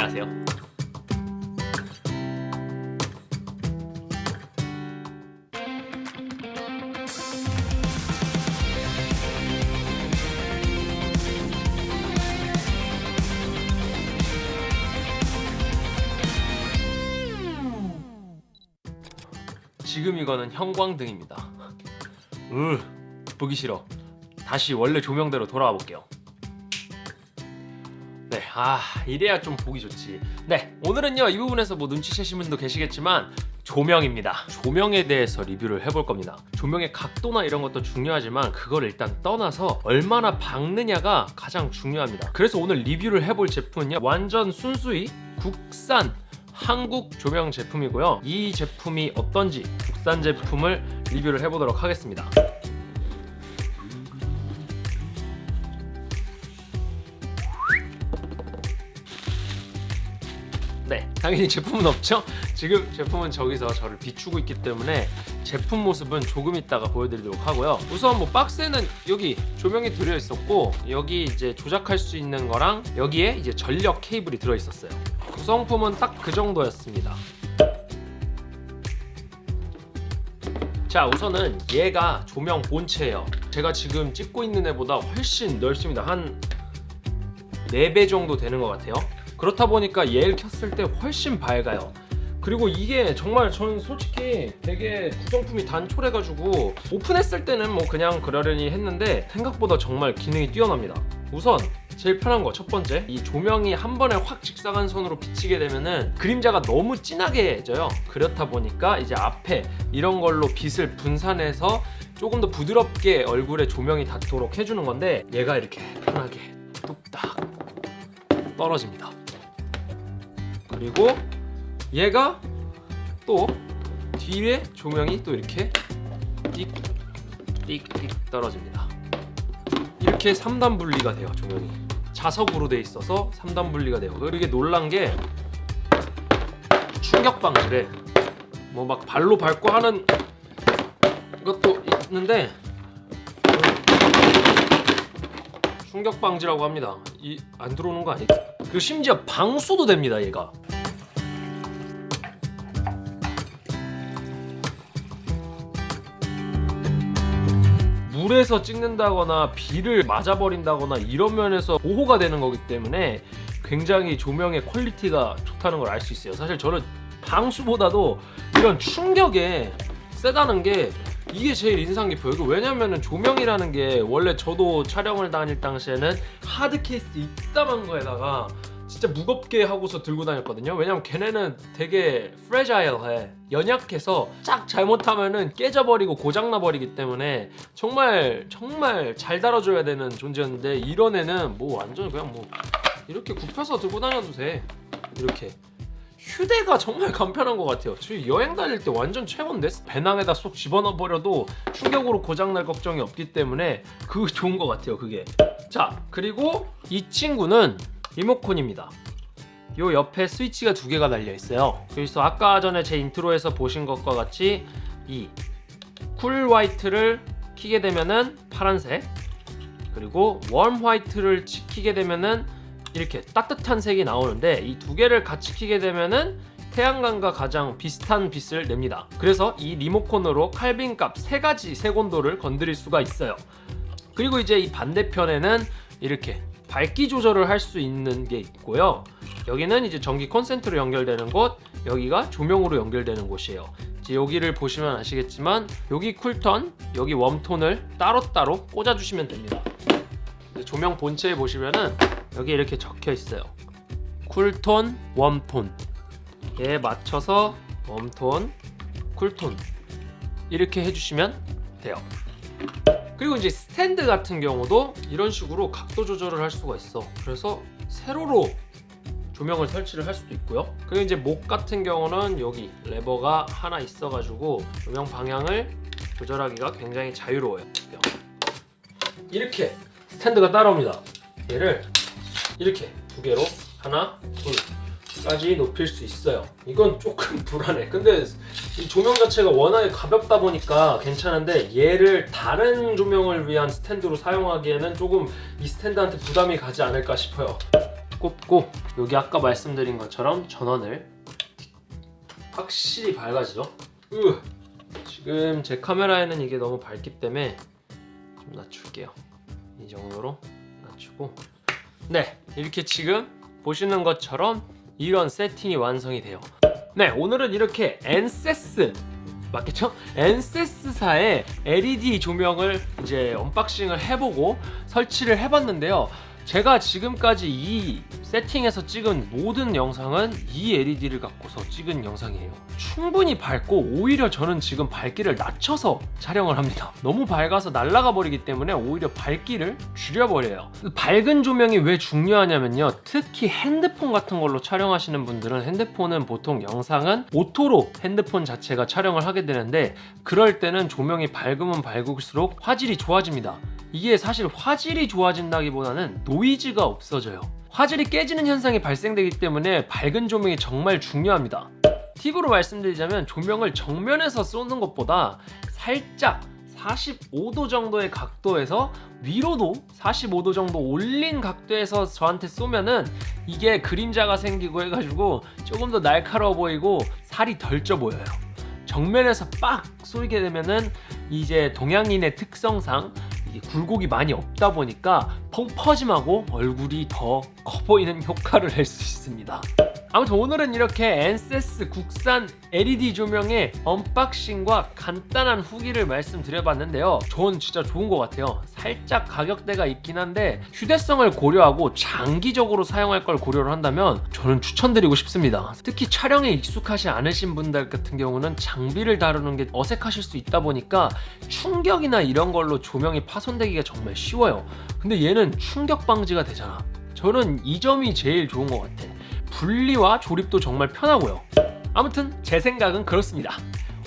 안녕하세요. 지금 이거는 형광등입니다. 으 보기 싫어. 다시 원래 조명대로 돌아와 볼게요 네, 아 이래야 좀 보기 좋지. 네, 오늘은요 이 부분에서 뭐 눈치채신 분도 계시겠지만 조명입니다. 조명에 대해서 리뷰를 해볼 겁니다. 조명의 각도나 이런 것도 중요하지만 그걸 일단 떠나서 얼마나 밝느냐가 가장 중요합니다. 그래서 오늘 리뷰를 해볼 제품은요 완전 순수히 국산 한국 조명 제품이고요. 이 제품이 어떤지 국산 제품을 리뷰를 해보도록 하겠습니다 네 당연히 제품은 없죠. 지금 제품은 저기서 저를 비추고 있기 때문에 제품 모습은 조금 있다가 보여드리도록 하고요. 우선 뭐 박스에는 여기 조명이 들어 있었고 여기 이제 조작할 수 있는 거랑 여기에 이제 전력 케이블이 들어 있었어요. 구성품은 딱 그 정도였습니다. 자 우선은 얘가 조명 본체예요. 제가 지금 찍고 있는 애보다 훨씬 넓습니다. 한 4배 정도 되는 것 같아요 그렇다 보니까 얘를 켰을 때 훨씬 밝아요. 그리고 이게 정말 저는 솔직히 되게 구성품이 단촐해가지고 오픈했을 때는 뭐 그냥 그러려니 했는데 생각보다 정말 기능이 뛰어납니다. 우선 제일 편한 거 첫 번째 이 조명이 한 번에 확 직사광선으로 비치게 되면은 그림자가 너무 진하게 져요. 그렇다 보니까 이제 앞에 이런 걸로 빛을 분산해서 조금 더 부드럽게 얼굴에 조명이 닿도록 해주는 건데 얘가 이렇게 편하게 뚝딱 떨어집니다 그리고 얘가 또 뒤에 조명이 또 이렇게 띡띡띡 떨어집니다. 이렇게 3단 분리가 돼요 조명이. 자석으로 돼 있어서 3단 분리가 돼요. 이게 놀란 게 충격 방지래. 뭐 막 발로 밟고 하는 것도 있는데 충격 방지라고 합니다. 이 안 들어오는 거 아니죠? 그리고 심지어 방수도 됩니다 얘가 물에서 찍는다거나 비를 맞아버린다거나 이런 면에서 보호가 되는 거기 때문에 굉장히 조명의 quality가 좋다는 걸 알 수 있어요. 사실 저는 방수보다도 이런 충격에 세다는 게 이게 제일 인상 깊어요. 왜냐면은 조명이라는 게 원래 저도 촬영을 다닐 당시에는 하드 케이스 이따만 거에다가 진짜 무겁게 하고서 들고 다녔거든요. 왜냐면 걔네는 되게 프레자일해. 연약해서 짝 잘못하면은 깨져버리고 고장나버리기 때문에 정말 정말 잘 다뤄줘야 되는 존재였는데 이런 애는 뭐 완전 그냥 뭐 이렇게 굽혀서 들고 다녀도 돼. 이렇게. 휴대가 정말 간편한 것 같아요. 저희 여행 다닐 때 완전 최고인데? 배낭에다 쏙 집어넣어 버려도 충격으로 고장날 걱정이 없기 때문에 그 좋은 것 같아요 그게. 자 그리고 이 친구는 리모컨입니다. 요 옆에 스위치가 두 개가 달려 있어요. 그래서 아까 전에 제 인트로에서 보신 것과 같이 이 cool white를 키게 되면은 파란색 그리고 warm white를 키게 되면은 이렇게 따뜻한 색이 나오는데 이 두 개를 같이 키게 되면은 태양광과 가장 비슷한 빛을 냅니다. 그래서 이 리모컨으로 칼빈 값 세 가지 색온도를 건드릴 수가 있어요. 그리고 이제 이 반대편에는 이렇게 밝기 조절을 할 수 있는 게 있고요. 여기는 이제 전기 콘센트로 연결되는 곳 여기가 조명으로 연결되는 곳이에요. 이제 여기를 보시면 아시겠지만 여기 cool tone 여기 warm tone을 따로따로 꽂아 주시면 됩니다. 조명 본체에 보시면은 여기 이렇게 적혀 있어요. cool tone warm tone. 에 맞춰서 warm tone cool tone. 이렇게 해주시면 돼요 그리고 이제 스탠드 같은 경우도 이런 식으로 각도 조절을 할 수가 있어. 그래서 세로로 조명을 설치를 할 수도 있고요. 그리고 이제 목 같은 경우는 여기 레버가 하나 있어 가지고 조명 방향을 조절하기가 굉장히 자유로워요. 이렇게 스탠드가 따라옵니다. 얘를 이렇게 두 개로 하나 둘 까지 높일 수 있어요 이건 조금 불안해 근데 이 조명 자체가 워낙에 가볍다 보니까 괜찮은데 얘를 다른 조명을 위한 스탠드로 사용하기에는 조금 이 스탠드한테 부담이 가지 않을까 싶어요 꼽고 여기 아까 말씀드린 것처럼 전원을 확실히 밝아지죠. 으. 지금 제 카메라에는 이게 너무 밝기 때문에 좀 낮출게요. 이 정도로 낮추고 네 이렇게 지금 보시는 것처럼 이런 세팅이 완성이 돼요. 네 오늘은 이렇게 엔세스 맞겠죠? 엔세스사의 LED 조명을 이제 unboxing을 해보고 설치를 해봤는데요. 제가 지금까지 이 세팅에서 찍은 모든 영상은 이 LED를 갖고서 찍은 영상이에요. 충분히 밝고 오히려 저는 지금 밝기를 낮춰서 촬영을 합니다. 너무 밝아서 날아가 버리기 때문에 오히려 밝기를 줄여버려요. 밝은 조명이 왜 중요하냐면요. 특히 핸드폰 같은 걸로 촬영하시는 분들은 핸드폰은 보통 영상은 auto로 핸드폰 자체가 촬영을 하게 되는데 그럴 때는 조명이 밝으면 밝을수록 화질이 좋아집니다. 이게 사실 화질이 좋아진다기보다는 노이즈가 없어져요. 화질이 깨지는 현상이 발생되기 때문에 밝은 조명이 정말 중요합니다. 팁으로 말씀드리자면 조명을 정면에서 쏘는 것보다 살짝 45도 정도의 각도에서 위로도 45도 정도 올린 각도에서 저한테 쏘면은 이게 그림자가 생기고 해가지고 조금 더 날카로워 보이고 살이 덜 쪄 보여요. 정면에서 빡 쏘게 되면은 이제 동양인의 특성상 굴곡이 많이 없다 보니까 펑퍼짐하고 얼굴이 더 커 보이는 효과를 낼 수 있습니다. 아무튼 오늘은 이렇게 엔세스 국산 LED 조명의 unboxing과 간단한 후기를 말씀드려봤는데요. 전 진짜 좋은 것 같아요. 살짝 가격대가 있긴 한데 휴대성을 고려하고 장기적으로 사용할 걸 고려를 한다면 저는 추천드리고 싶습니다. 특히 촬영에 익숙하지 않으신 분들 같은 경우는 장비를 다루는 게 어색하실 수 있다 보니까 충격이나 이런 걸로 조명이 파손되기가 정말 쉬워요. 근데 얘는 충격 방지가 되잖아. 저는 이 점이 제일 좋은 것 같아. 분리와 조립도 정말 편하고요. 아무튼 제 생각은 그렇습니다.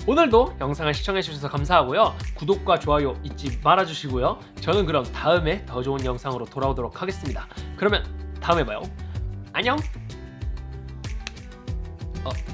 오늘도 영상을 시청해주셔서 감사하고요. 구독과 좋아요 잊지 말아주시고요. 저는 그럼 다음에 더 좋은 영상으로 돌아오도록 하겠습니다. 그러면 다음에 봐요. 안녕! 내게